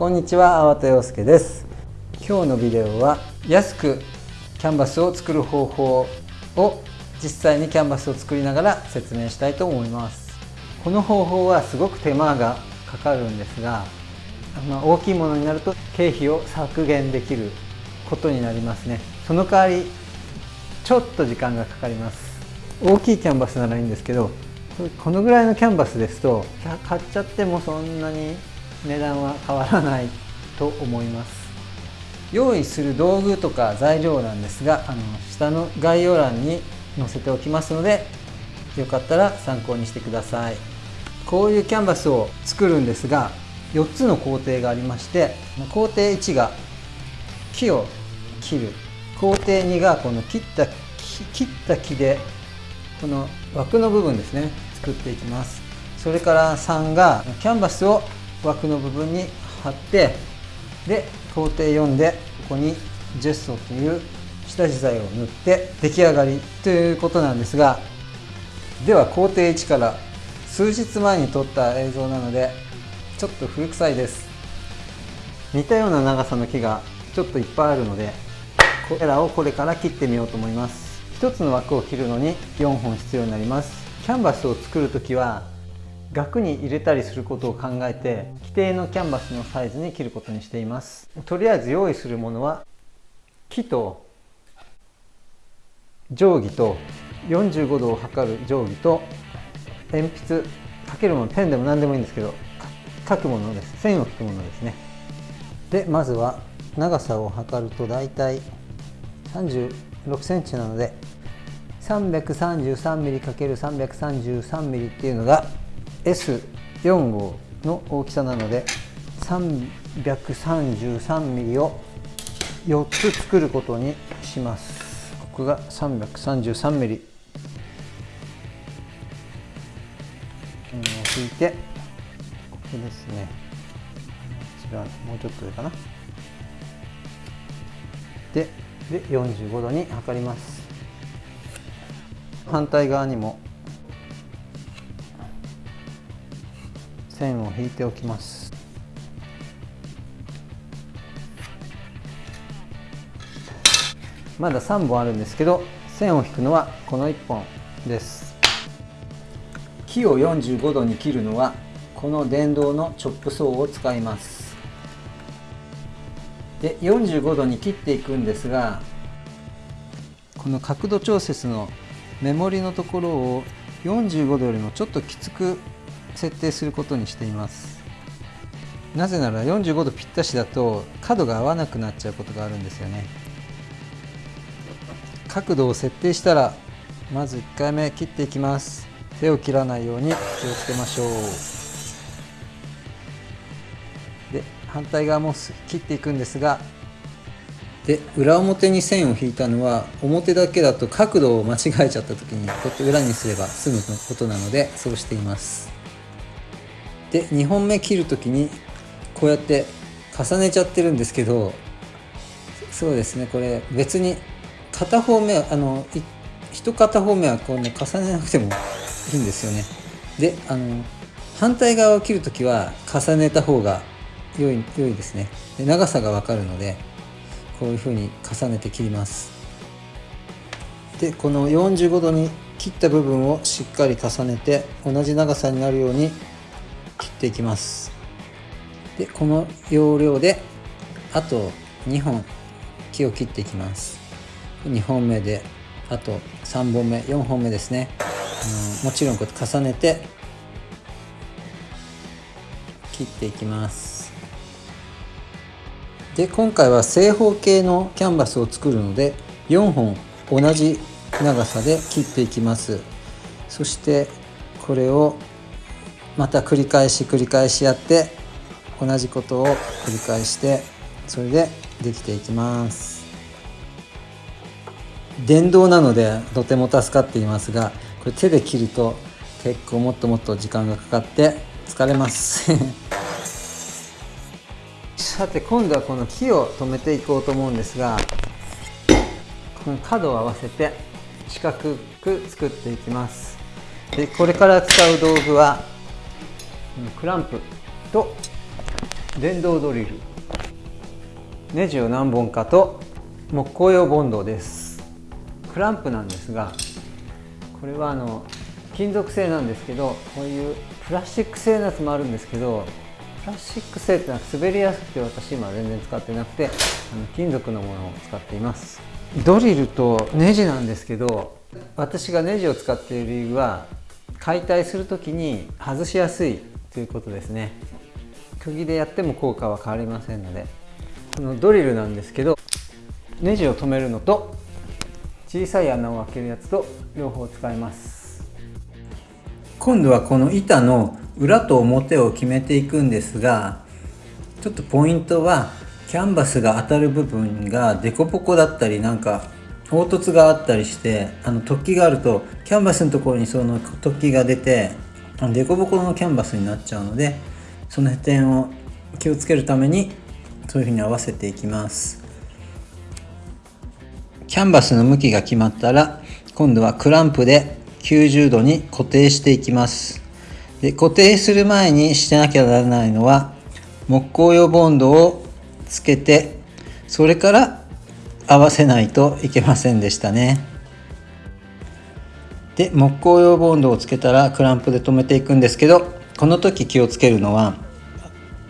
こんにちは粟田洋介です。今日のビデオは安くキャンバスを作る方法を実際にキャンバスを作りながら説明したいと思います。この方法はすごく手間がかかるんですが、まあ、大きいものになると経費を削減できることになりますね。その代わりちょっと時間がかかります。大きいキャンバスならいいんですけどこのぐらいのキャンバスですと買っちゃってもそんなに値段は変わらないと思います。用意する道具とか材料なんですがあの下の概要欄に載せておきますのでよかったら参考にしてください。こういうキャンバスを作るんですが4つの工程がありまして工程1が木を切る。工程2がこの切った切った木でこの枠の部分ですね作っていきます。それから3がキャンバスを枠の部分に貼ってで工程4でここにジェストという下地材を塗って出来上がりということなんですがでは工程1から数日前に撮った映像なのでちょっと古臭いです。似たような長さの木がちょっといっぱいあるのでこれらをこれから切ってみようと思います。1つの枠を切るのに4本必要になります。キャンバスを作る時は額に入れたりすることを考えて規定のキャンバスのサイズに切ることにしています。とりあえず用意するものは木と定規と45度を測る定規と鉛筆書けるものペンでも何でもいいんですけど書くものです。線を引くものですね。でまずは長さを測ると大体36センチなので 333mm×333mm っていうのが S4 号の大きさなので 333mm を4つ作ることにします。ここが 333mm を引いてここですね。こちらもうちょっと上かな。でで45度に測ります。反対側にも線を引いておきます。まだ3本あるんですけど線を引くのはこの1本です。木を45度に切るのはこの電動のチョップソーを使います。で45度に切っていくんですがこの角度調節のメモリのところを45度よりもちょっときつく設定することにしています。なぜなら45度ぴったしだと角が合わなくなっちゃうことがあるんですよね。角度を設定したらまず1回目切っていきます。手を切らないように気をつけましょう。で反対側も切っていくんですがで裏表に線を引いたのは表だけだと角度を間違えちゃった時にこうやって裏にすれば済むことなのでそうしています。で2本目切る時にこうやって重ねちゃってるんですけどそうですねこれ別に片方目あの一片方目はこう、ね、重ねなくてもいいんですよね。であの反対側を切る時は重ねた方が良い良いですね。で長さが分かるのでこういうふうに重ねて切ります。でこの45度に切った部分をしっかり重ねて同じ長さになるように切っていきます。でこの要領であと2本木を切っていきます。2本目であと3本目4本目ですね。あのもちろんこうやって重ねて切っていきます。で今回は正方形のキャンバスを作るので4本同じ長さで切っていきます。そしてこれをまた繰り返し繰り返しやって同じことを繰り返してそれでできていきます。電動なのでとても助かっていますがこれ手で切ると結構もっともっと時間がかかって疲れます。さて今度はこの木を留めていこうと思うんですがこの角を合わせて四角く作っていきます。でこれから使う道具はクランプと電動ドリル。ネジを何本かと木工用ボンドです。クランプなんですがこれはあの金属製なんですけどこういうプラスチック製のやつもあるんですけどプラスチック製ってのは滑りやすくて私今全然使ってなくてあの金属のものを使っています。ドリルとネジなんですけど私がネジを使っている理由は解体する時に外しやすいということですね。釘でやっても効果は変わりませんのでこのドリルなんですけどネジを留めるのと小さい穴を開けるやつと両方使います。今度はこの板の裏と表を決めていくんですがちょっとポイントはキャンバスが当たる部分がデコボコだったりなんか凹凸があったりしてあの突起があるとキャンバスのところにその突起が出てデコボコのキャンバスになっちゃうのでその点を気をつけるためにそういうふうに合わせていきます。キャンバスの向きが決まったら今度はクランプで90度に固定していきます。で固定する前にしてなきゃならないのは木工用ボンドをつけてそれから合わせないといけませんでしたね。で木工用ボンドをつけたらクランプで留めていくんですけどこの時気をつけるのは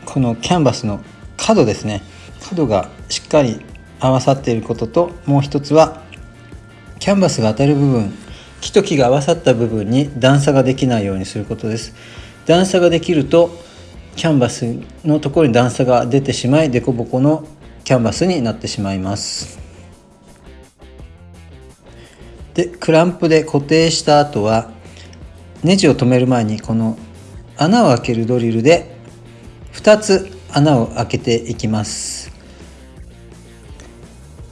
このキャンバスの角ですね。角がしっかり合わさっていることともう一つはキャンバスが当たる部分木と木が合わさった部分に段差ができないようにすることです。段差ができるとキャンバスのところに段差が出てしまい凸凹のキャンバスになってしまいます。でクランプで固定した後はネジを留める前にこの穴を開けるドリルで2つ穴を開けていきます。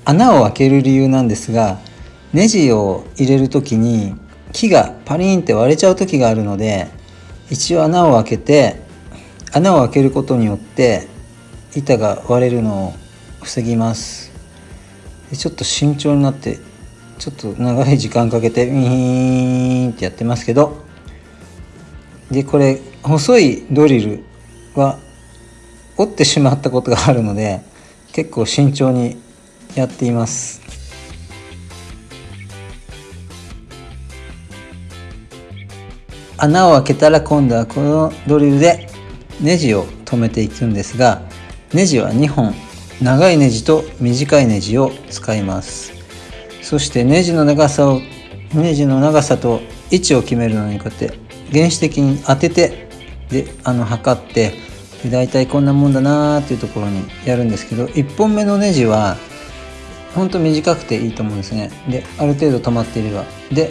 穴を開ける理由なんですがネジを入れる時に木がパリンって割れちゃう時があるので一応穴を開けて穴を開けることによって板が割れるのを防ぎます。ちょっと慎重になってちょっと長い時間かけてウィーンってやってますけどでこれ細いドリルは折ってしまったことがあるので結構慎重にやっています。穴を開けたら今度はこのドリルでネジを留めていくんですがネジは2本長いネジと短いネジを使います。そしてネジの長さをネジの長さと位置を決めるのにこうやって原始的に当ててであの測ってで大体こんなもんだなーっていうところにやるんですけど1本目のネジはほんと短くていいと思うんですね。である程度止まっていれば。で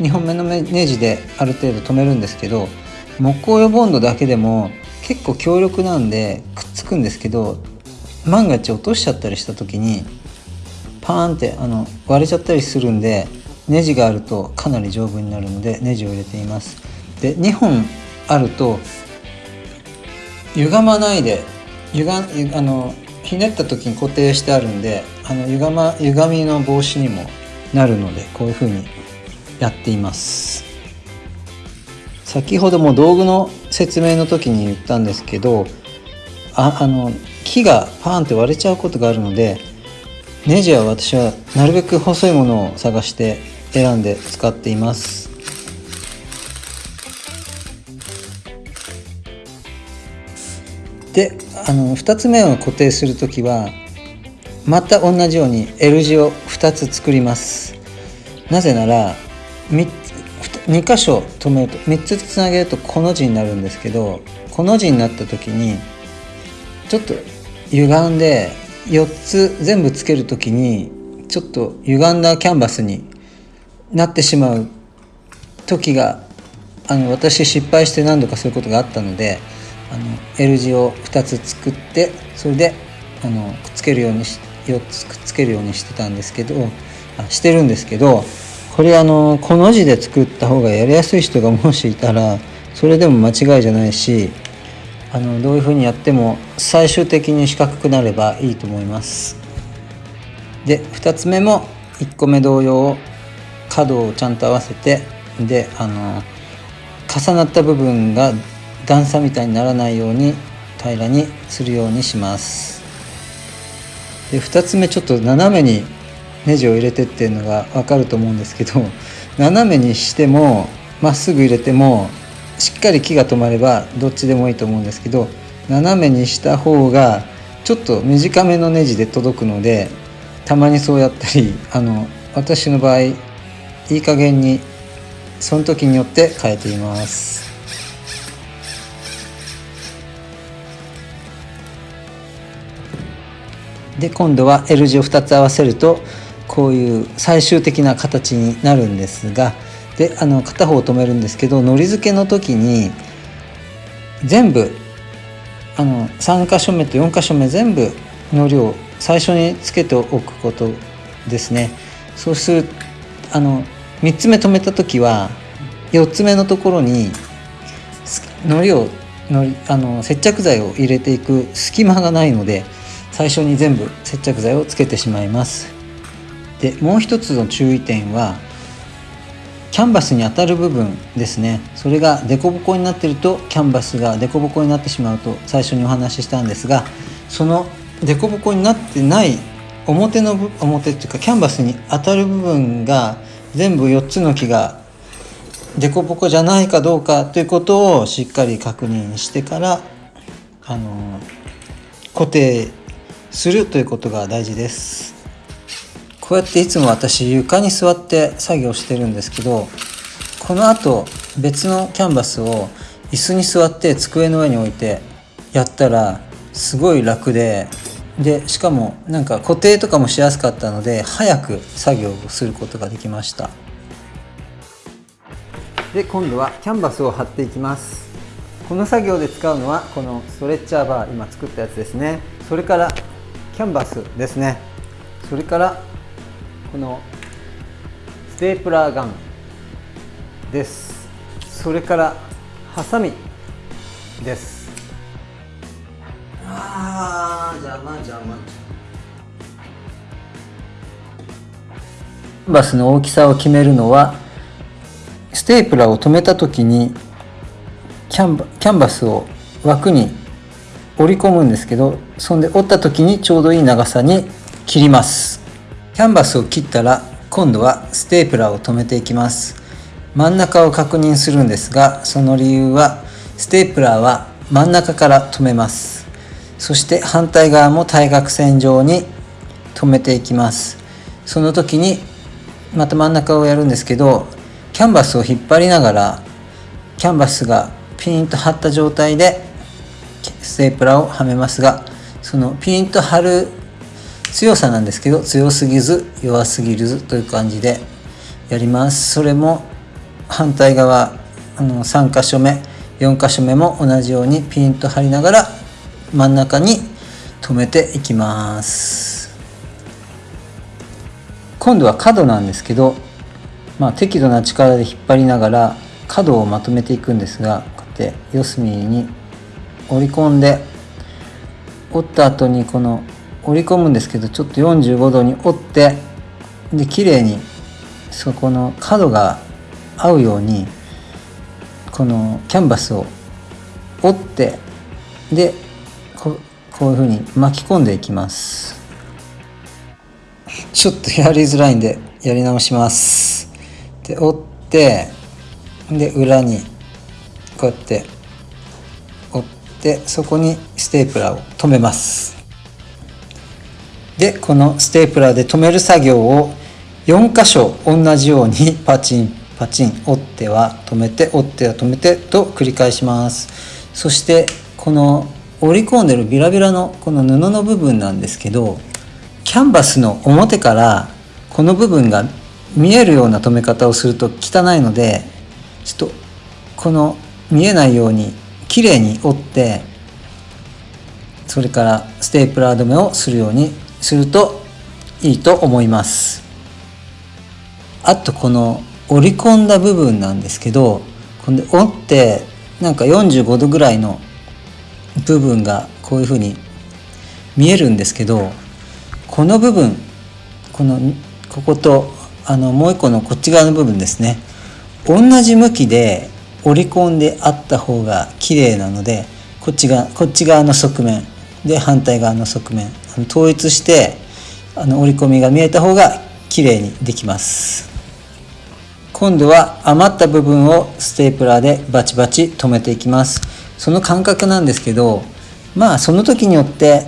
2本目のネジである程度止めるんですけど木工用ボンドだけでも結構強力なんでくっつくんですけど万が一落としちゃったりした時にパーンってあの割れちゃったりするんでネジがあるとかなり丈夫になるのでネジを入れています。で2本あると歪まないで歪あのひねった時に固定してあるんであの歪,、ま、歪みの防止にもなるのでこういう風にやっています。先ほども道具の説明の時に言ったんですけどああの木がパーンって割れちゃうことがあるのでネジは私はなるべく細いものを探して選んで使っています。であの2つ目を固定する時はまた同じように L 字を2つ作ります。なぜなら2箇所止めると3つつなげるとこの字になるんですけどこの字になった時にちょっと歪んで4つ全部つける時にちょっと歪んだキャンバスになってしまう時があの私失敗して何度かそういうことがあったのであの L 字を2つ作ってそれであのくっつけるようにし4つくっつけるようにしてたんですけどあしてるんですけどこれあのこの字で作った方がやりやすい人がもしいたらそれでも間違いじゃないしあのどういうふうにやっても最終的に四角くなればいいと思います。で2つ目も1個目同様角をちゃんと合わせてであの重なった部分が段差みたいにならないように平らにするようにします。で2つ目ちょっと斜めにネジを入れてっていうのが分かると思うんですけど斜めにしてもまっすぐ入れてもしっかり木が止まればどっちでもいいと思うんですけど斜めにした方がちょっと短めのネジで届くのでたまにそうやったりあの私の場合いい加減にその時によって変えています。で今度は L 字を2つ合わせるとこういう最終的な形になるんですがであの片方を止めるんですけどのり付けの時に全部あの3箇所目と4箇所目全部のりを最初につけておくことですね。そうするあの3つ目止めた時は4つ目のところにのりをのりあの接着剤を入れていく隙間がないので最初に全部接着剤をつけてしまいます。でもう一つの注意点はキャンバスに当たる部分ですね。それが凸凹になってるとキャンバスが凸凹になってしまうと最初にお話ししたんですがその凸凹になってない表の表っていうかキャンバスに当たる部分が全部4つの木が凸凹じゃないかどうかということをしっかり確認してからあの固定するということが大事です。こうやっていつも私床に座って作業してるんですけどこのあと別のキャンバスを椅子に座って机の上に置いてやったらすごい楽ででしかもなんか固定とかもしやすかったので早く作業をすることができました。で今度はキャンバスを貼っていきます。この作業で使うのはこのストレッチャーバー今作ったやつですね。それからキャンバスですね。それからこのステープラーガンです。それからハサミです。あー邪魔邪魔。キャンバスの大きさを決めるのはステープラーを留めた時にキャンバキャンバスを枠に折り込むんですけどそんで折った時にちょうどいい長さに切りますキャンバスを切ったら今度はステープラーを留めていきます。真ん中を確認するんですがその理由はステープラーは真ん中から留めます。そして反対側も対角線上に留めていきます。その時にまた真ん中をやるんですけどキャンバスを引っ張りながらキャンバスがピンと張った状態でステープラーをはめますがそのピンと張る強さなんですけど強すぎず弱すぎるという感じでやります。それも反対側あの3箇所目4箇所目も同じようにピンと張りながら真ん中に留めていきます。今度は角なんですけど、まあ、適度な力で引っ張りながら角をまとめていくんですがこうやって四隅に折り込んで折った後にこの折り込むんですけどちょっと45度に折ってで綺麗にそこの角が合うようにこのキャンバスを折ってでここういうふうに巻き込んでいきます。ちょっとやりづらいんでやり直します。で折ってで裏にこうやって折ってそこにステープラーを留めます。でこのステープラーで留める作業を4箇所同じように パチンパチン折っては止めて折っては止めてと繰り返します。そしてこの折り込んでるビラビラのこの布の部分なんですけどキャンバスの表からこの部分が見えるような留め方をすると汚いのでちょっとこの見えないように綺麗に折ってそれからステープラー止めをするようにするといいと思います。あとこの折り込んだ部分なんですけどこれ折ってなんか45度ぐらいの部分がこういうふうに見えるんですけどこの部分このこことあのもう一個のこっち側の部分ですね。同じ向きで折り込んであった方が綺麗なのでこっちがこっち側の側面。で反対側の側面統一してあの折り込みが見えた方が綺麗にできます。今度は余った部分をステープラーでバチバチ留めていきます。その感覚なんですけどまあその時によって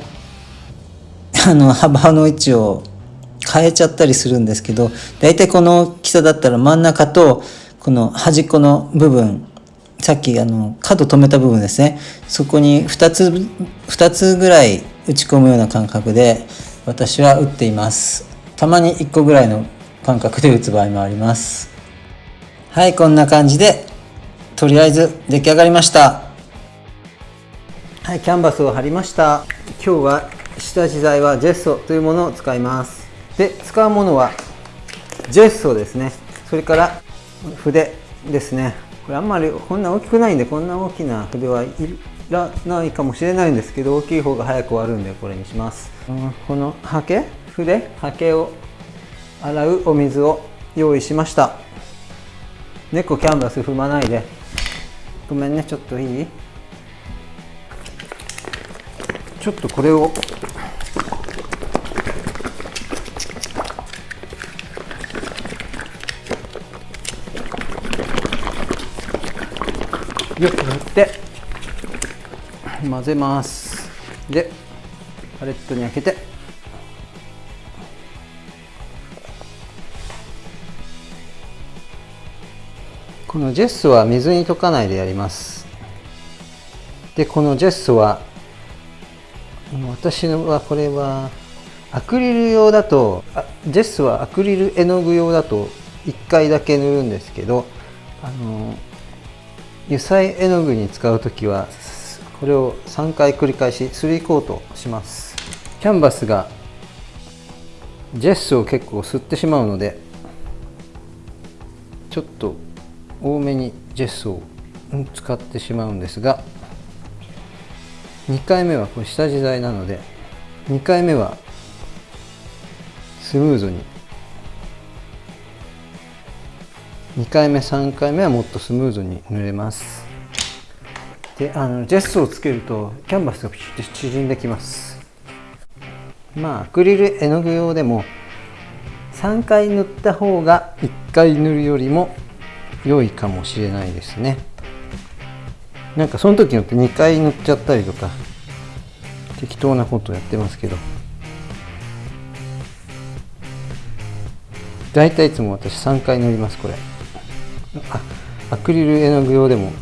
あの幅の位置を変えちゃったりするんですけど大体この大きさだったら真ん中とこの端っこの部分さっきあの角止めた部分ですね。そこに2つ2つぐらい打ち込むような感覚で私は打っています。たまに1個ぐらいの感覚で打つ場合もあります。はいこんな感じでとりあえず出来上がりました。はいキャンバスを貼りました。今日は下地材はジェッソというものを使います。で使うものはジェッソですね。それから筆ですね。これあんまりこんな大きくないんでこんな大きな筆はいらないかもしれないんですけど大きい方が早く終わるんでこれにします、うん、このハケ筆ハケを洗うお水を用意しました。猫キャンバス踏まないで。ごめんねちょっといい？ちょっとこれをよく振って混ぜます。でパレットに開けてこのジェッソは水に溶かないでやります。でこのジェッソは私はこれはアクリル用だとジェッソはアクリル絵の具用だと1回だけ塗るんですけどあの油彩絵の具に使う時はこれを3回繰り返し3コートします。キャンバスがジェスを結構吸ってしまうのでちょっと多めにジェスを使ってしまうんですが2回目はこれ下地材なので2回目はスムーズに2回目3回目はもっとスムーズに塗れます。であのジェスをつけるとキャンバスがピシッと縮んできます。まあアクリル絵の具用でも3回塗った方が1回塗るよりも良いかもしれないですね。なんかその時によって2回塗っちゃったりとか適当なことやってますけど。大体いつも私3回塗りますこれ。あアクリル絵の具用でも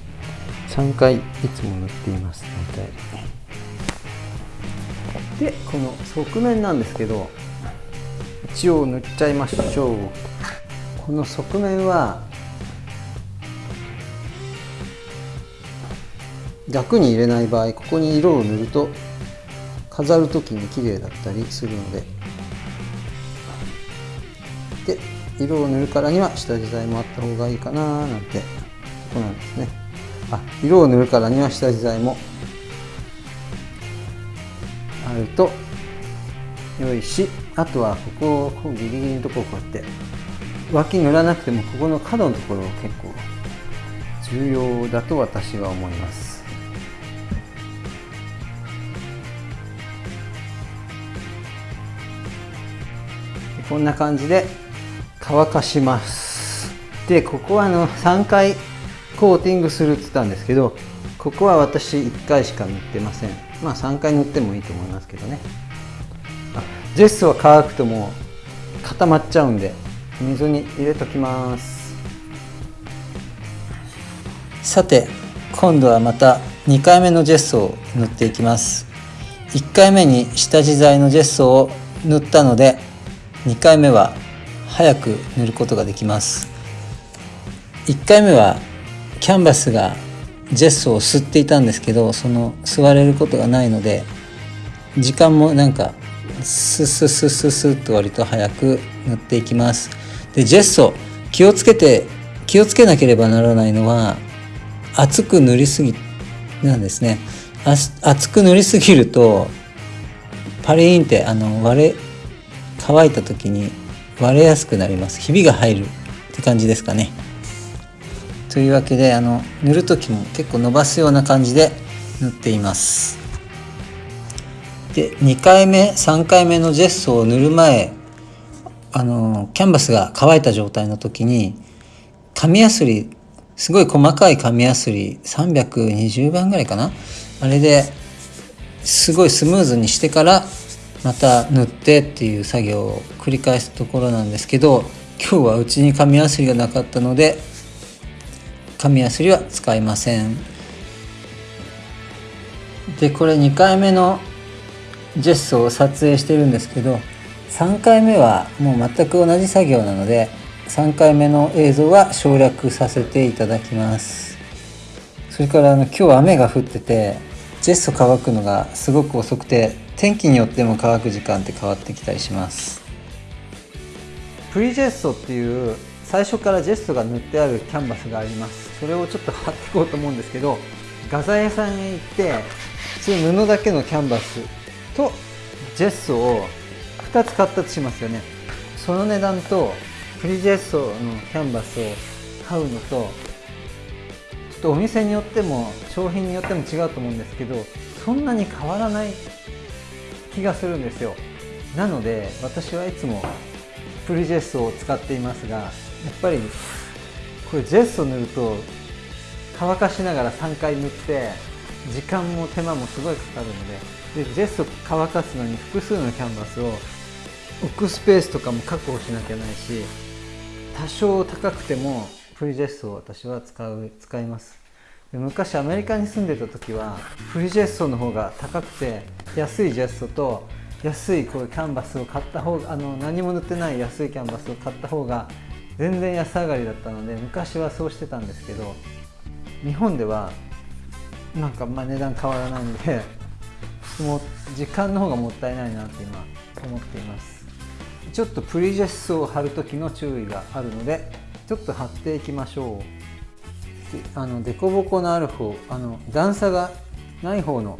3回いつも塗っています大体。でこの側面なんですけど一応塗っちゃいましょう。この側面は額に入れない場合ここに色を塗ると飾る時に綺麗だったりするので。で色を塗るからには下地材もあった方がいいかななんて。とこなんですね。あ色を塗るからには下地材も。あると良いしあとはここをこうギリギリのところをこうやって脇塗らなくてもここの角のところ結構重要だと私は思います。こんな感じで乾かします。でここはあの3回コーティングするって言ったんですけどここは私1回しか塗ってません。まあ3回塗ってもいいと思いますけどね。ジェスは乾くともう固まっちゃうんで水に入れときます。さて今度はまた2回目のジェスを塗っていきます。1回目に下地材のジェスを塗ったので2回目は早く塗ることができます。1回目はキャンバスがジェスを吸っていたんですけどその吸われることがないので時間もなんかスッスッスッスッスッと割と早く塗っていきます。でジェスト気をつけて気をつけなければならないのは厚く塗りすぎなんですね。厚く塗りすぎるとパリーンってあの割れ乾いた時に割れやすくなります。ひびが入るって感じですかね。というわけであの塗る時も結構伸ばすような感じで塗っています。で2回目3回目のジェストを塗る前あのキャンバスが乾いた状態の時に紙やすりすごい細かい紙やすり320番ぐらいかな。あれですごいスムーズにしてからまた塗ってっていう作業を繰り返すところなんですけど今日はうちに紙やすりがなかったので紙やすりは使いません。でこれ2回目のジェストを撮影してるんですけど3回目はもう全く同じ作業なので3回目の映像は省略させていただきます。それからあの今日雨が降っててジェスト乾くのがすごく遅くて天気によっても乾く時間って変わってきたりします。プリジェストっていう最初からジェストが塗ってあるキャンバスがあります。それをちょっと貼っていこうと思うんですけど画材屋さんへ行って普通布だけのキャンバスとジェストを2つ買ったとしますよね。その値段とプリジェストのキャンバスを買うのとちょっとお店によっても商品によっても違うと思うんですけどそんなに変わらない気がするんですよ。なので私はいつもプリジェストを使っていますがやっぱりこれジェスト塗ると乾かしながら3回塗って時間も手間もすごいかかるのででジェスト乾かすのに複数のキャンバスを置くスペースとかも確保しなきゃないし多少高くてもプリジェストを私は使う使います。昔アメリカに住んでた時はプリジェストの方が高くて安いジェストと安いこういうキャンバスを買った方があの何も塗ってない安いキャンバスを買った方が全然安上がりだったので昔はそうしてたんですけど日本ではなんかまあ値段変わらないんでもう時間の方がもったいないなって今思っています。ちょっとプリジェスを貼る時の注意があるのでちょっと貼っていきましょう。あの凸凹のある方あの段差がない方の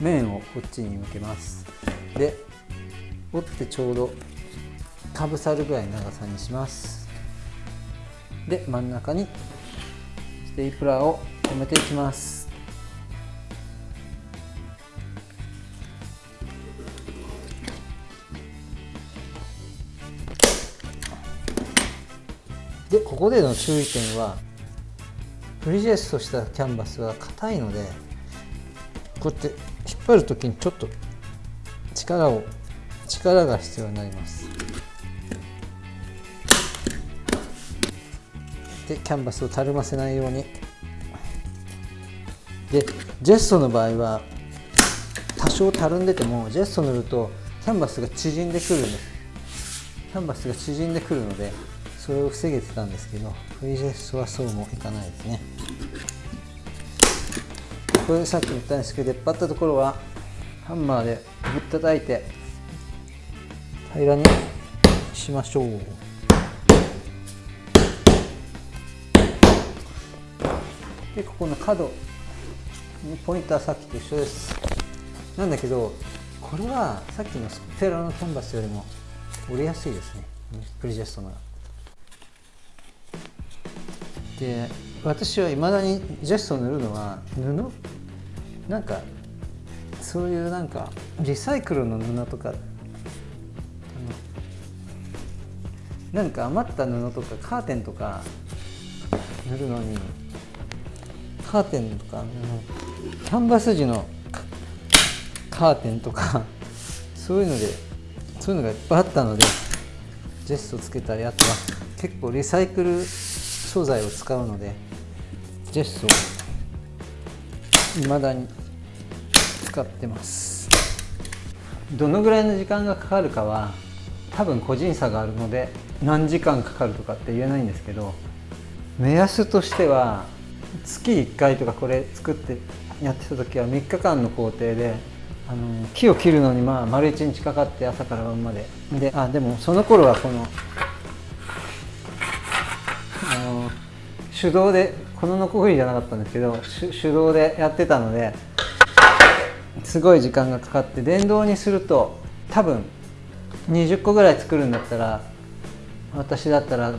面をこっちに向けます。で折ってちょうどかぶさるぐらいの長さにします。で真ん中にステープラーを留めていきます。でここでの注意点はプリジェストしたキャンバスは硬いのでこうやって引っ張る時にちょっと力を力が必要になります。でキャンバスをたるませないように。でジェストの場合は多少たるんでてもジェスト塗るとキャンバスが縮んでくるんです。キャンバスが縮んでくるのでそれを防げてたんですけどフリージェストはそうもいかないですね。これさっき言ったんですけど出っ張ったところはハンマーでぶったたいて平らにしましょう。でここの角ポイントはさっきと一緒です。なんだけどこれはさっきのステラのキャンバスよりも折りやすいですね。プリジェストなら。で私はいまだにジェストを塗るのは布？なんかそういうなんかリサイクルの布とかなんか余った布とかカーテンとか塗るのにカーテンとかキャンバス地のカーテンとかそういうのでそういうのがいっぱいあったのでジェストつけたりあとは結構リサイクル素材を使うのでジェスを未だに使ってます。どのぐらいの時間がかかるかは多分個人差があるので何時間かかるとかって言えないんですけど目安としては月1回とかこれ作ってやってた時は3日間の工程であの木を切るのにまあ丸1日かかって朝から晩まで。であでもその頃はこの手動でこのノコギリじゃなかったんですけど手動でやってたのですごい時間がかかって電動にすると多分20個ぐらい作るんだったら私だったら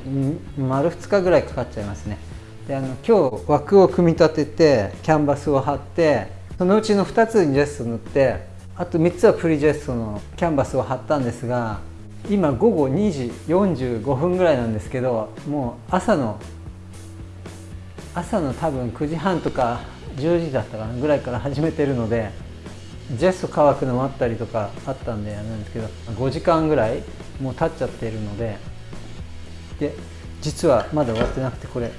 丸2日ぐらいかかっちゃいますね。であの今日枠を組み立ててキャンバスを貼ってそのうちの2つにジェスト塗ってあと3つはプリジェストのキャンバスを貼ったんですが今午後2時45分ぐらいなんですけどもう朝の朝の多分9時半とか10時だったかなぐらいから始めてるのでジェスト乾くのもあったりとかあったんでなんですけど5時間ぐらいもう経っちゃってるのでで実はまだ終わってなくてこれ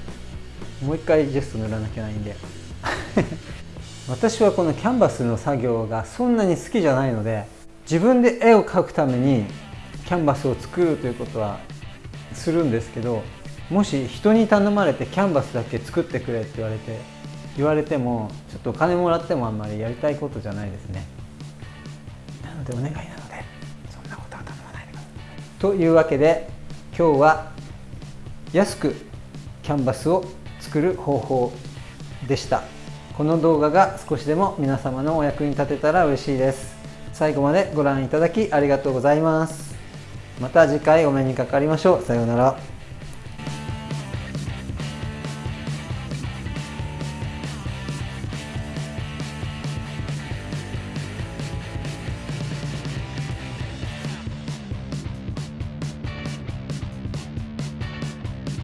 もう一回ジェスト塗らなきゃいけないんで。私はこのキャンバスの作業がそんなに好きじゃないので自分で絵を描くためにキャンバスを作るということはするんですけどもし人に頼まれてキャンバスだけ作ってくれって言われて言われてもちょっとお金もらってもあんまりやりたいことじゃないですね。なのでお願いなのでそんなことは頼まないでください。というわけで今日は安くキャンバスを作る方法でした。この動画が少しでも皆様のお役に立てたら嬉しいです。最後までご覧いただきありがとうございます。また次回お目にかかりましょう。さようなら。